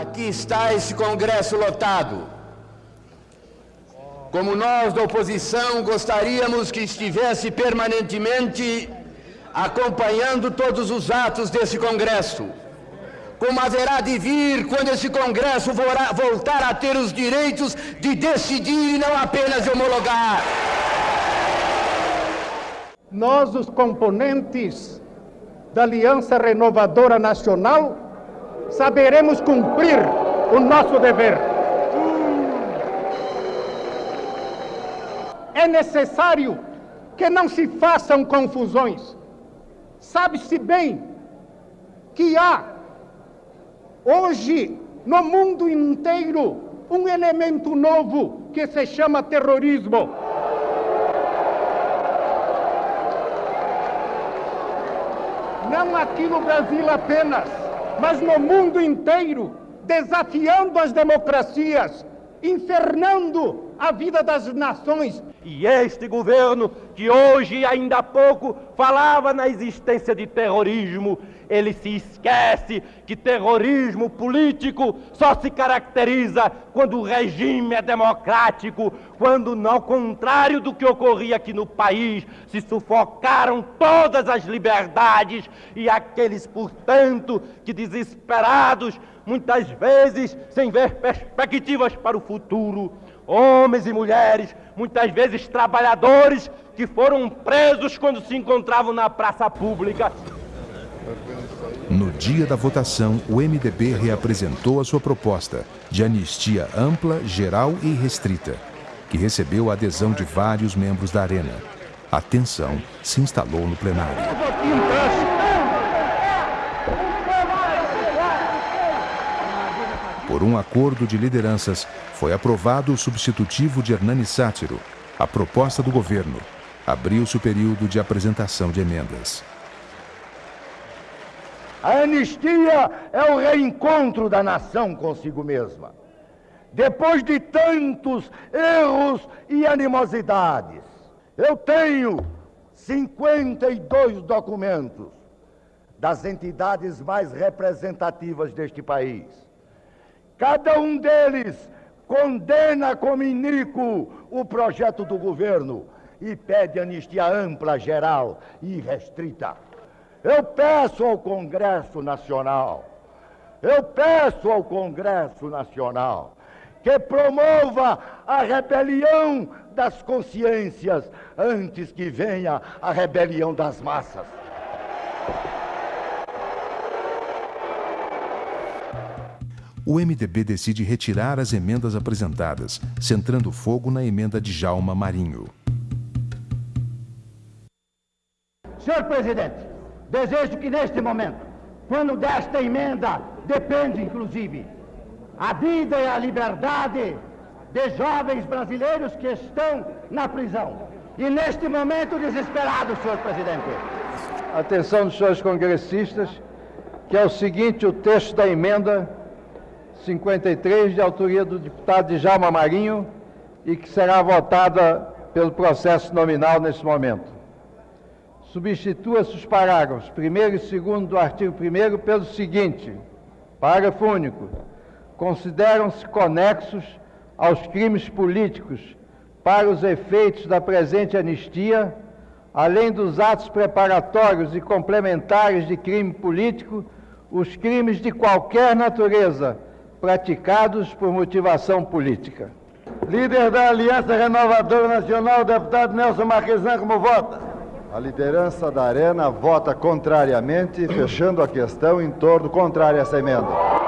aqui está esse Congresso lotado. Como nós da oposição gostaríamos que estivesse permanentemente acompanhando todos os atos desse Congresso. Como haverá de vir quando esse Congresso voltar a ter os direitos de decidir e não apenas de homologar. Nós, os componentes da Aliança Renovadora Nacional, saberemos cumprir o nosso dever. É necessário que não se façam confusões. Sabe-se bem que há hoje no mundo inteiro um elemento novo que se chama terrorismo. Não aqui no Brasil apenas, mas no mundo inteiro, desafiando as democracias, infernando a vida das nações. E este governo, que hoje ainda há pouco falava na existência de terrorismo, ele se esquece que terrorismo político só se caracteriza quando o regime é democrático, quando, ao contrário do que ocorria aqui no país, se sufocaram todas as liberdades e aqueles, portanto, que desesperados, muitas vezes sem ver perspectivas para o futuro, homens e mulheres, muitas vezes trabalhadores, que foram presos quando se encontravam na praça pública. No dia da votação, o MDB reapresentou a sua proposta de anistia ampla, geral e restrita, que recebeu a adesão de vários membros da Arena. A tensão se instalou no plenário. Por um acordo de lideranças, foi aprovado o substitutivo de Hernani Sátiro. A proposta do governo abriu-se o período de apresentação de emendas. A anistia é o reencontro da nação consigo mesma. Depois de tantos erros e animosidades, eu tenho 52 documentos das entidades mais representativas deste país. Cada um deles condena como iníquo o projeto do governo e pede anistia ampla, geral e restrita. Eu peço ao Congresso Nacional, eu peço ao Congresso Nacional que promova a rebelião das consciências antes que venha a rebelião das massas. O MDB decide retirar as emendas apresentadas, centrando fogo na emenda de Jalma Marinho. Senhor presidente, Desejo que neste momento, quando desta emenda depende, inclusive, a vida e a liberdade de jovens brasileiros que estão na prisão. E neste momento desesperado, senhor presidente. Atenção dos senhores congressistas, que é o seguinte o texto da emenda 53, de autoria do deputado Djalma Marinho, e que será votada pelo processo nominal nesse momento substitua-se os parágrafos 1 e 2 do artigo 1 pelo seguinte: Parágrafo único. Consideram-se conexos aos crimes políticos para os efeitos da presente anistia, além dos atos preparatórios e complementares de crime político, os crimes de qualquer natureza praticados por motivação política. Líder da Aliança Renovadora Nacional, deputado Nelson Marquesan, como vota? A liderança da Arena vota contrariamente, fechando a questão em torno contrário a essa emenda.